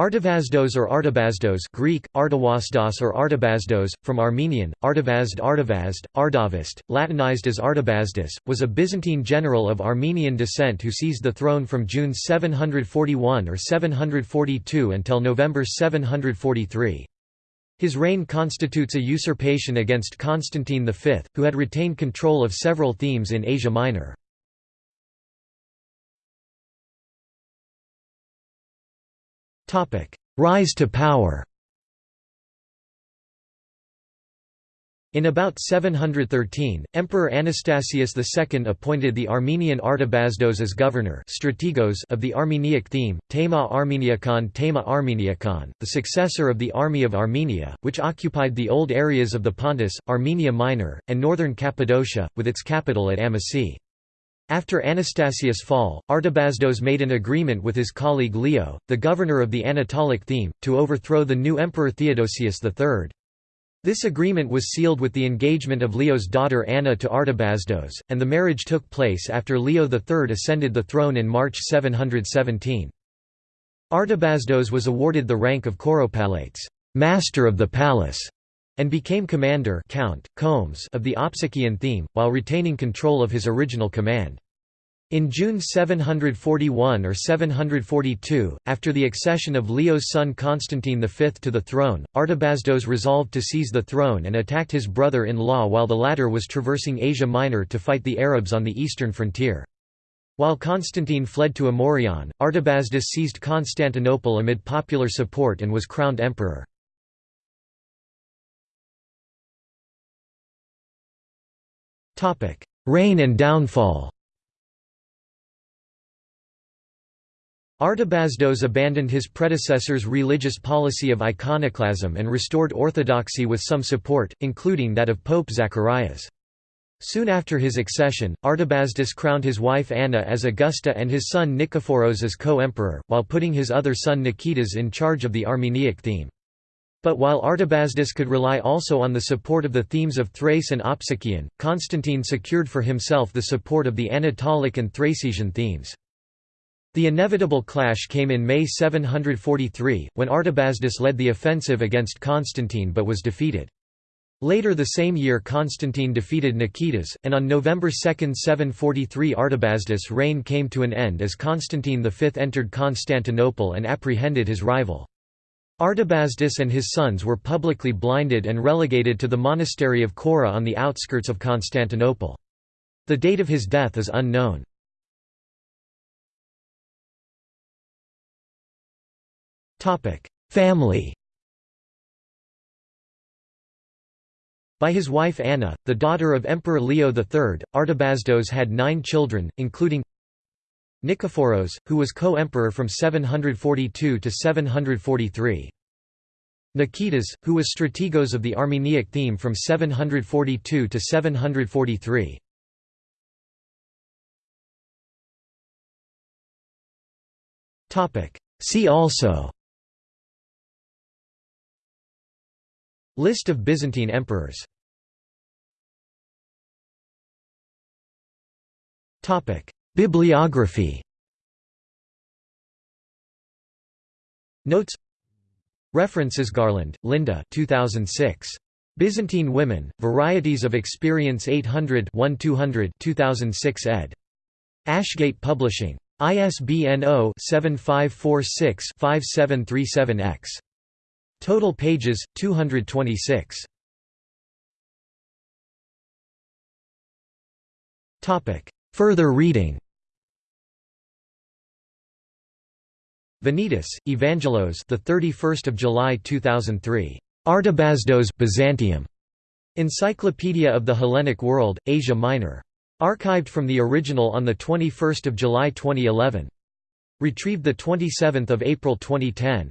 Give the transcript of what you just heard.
Artavasdos or Artabazdos Greek, Artawasdos or Artabazdos, from Armenian, Artavazd Artavazd, Ardavist, Latinized as Artabazdus, was a Byzantine general of Armenian descent who seized the throne from June 741 or 742 until November 743. His reign constitutes a usurpation against Constantine V, who had retained control of several themes in Asia Minor. Rise to power In about 713, Emperor Anastasius II appointed the Armenian Artabazdos as governor strategos of the Armeniac theme, Tema Armeniacon Tema Armeniacon, the successor of the Army of Armenia, which occupied the old areas of the Pontus, Armenia Minor, and northern Cappadocia, with its capital at Amasya. After Anastasius' fall, Artabazdos made an agreement with his colleague Leo, the governor of the Anatolic theme, to overthrow the new emperor Theodosius III. This agreement was sealed with the engagement of Leo's daughter Anna to Artabazdos, and the marriage took place after Leo III ascended the throne in March 717. Artabazdos was awarded the rank of Kouropalates master of the palace", and became commander Count, komes of the Opsikian theme, while retaining control of his original command. In June 741 or 742, after the accession of Leo's son Constantine V to the throne, Artabazdos resolved to seize the throne and attacked his brother-in-law while the latter was traversing Asia Minor to fight the Arabs on the eastern frontier. While Constantine fled to Amorion, Artabazdos seized Constantinople amid popular support and was crowned emperor. Reign and downfall Artabazdos abandoned his predecessor's religious policy of iconoclasm and restored orthodoxy with some support, including that of Pope Zacharias. Soon after his accession, Artabazdos crowned his wife Anna as Augusta and his son Nikephoros as co-emperor, while putting his other son Nikitas in charge of the Armeniac theme. But while Artabazdos could rely also on the support of the themes of Thrace and Opsikion, Constantine secured for himself the support of the Anatolic and Thracian themes. The inevitable clash came in May 743, when Artabazdos led the offensive against Constantine but was defeated. Later the same year Constantine defeated Nikitas, and on November 2, 743 Artabazdos' reign came to an end as Constantine V entered Constantinople and apprehended his rival. Artabazdos and his sons were publicly blinded and relegated to the monastery of Chora on the outskirts of Constantinople. The date of his death is unknown. Family By his wife Anna, the daughter of Emperor Leo III, Artabazdos had nine children, including Nikephoros, who was co-emperor from 742 to 743. Nikitas, who was strategos of the Armeniac theme from 742 to 743. See also List of Byzantine emperors Bibliography Notes References Garland, Linda 2006. Byzantine Women, Varieties of Experience 800 1200 2006 ed. Ashgate Publishing. ISBN 0-7546-5737-X. Total pages, 226. Topic: Further reading Venetis, Evangelos, the 31st of July 2003. Artabazdos, Byzantium. Encyclopedia of the Hellenic World, Asia Minor. Archived from the original on the 21st of July 2011. Retrieved the 27th of April 2010.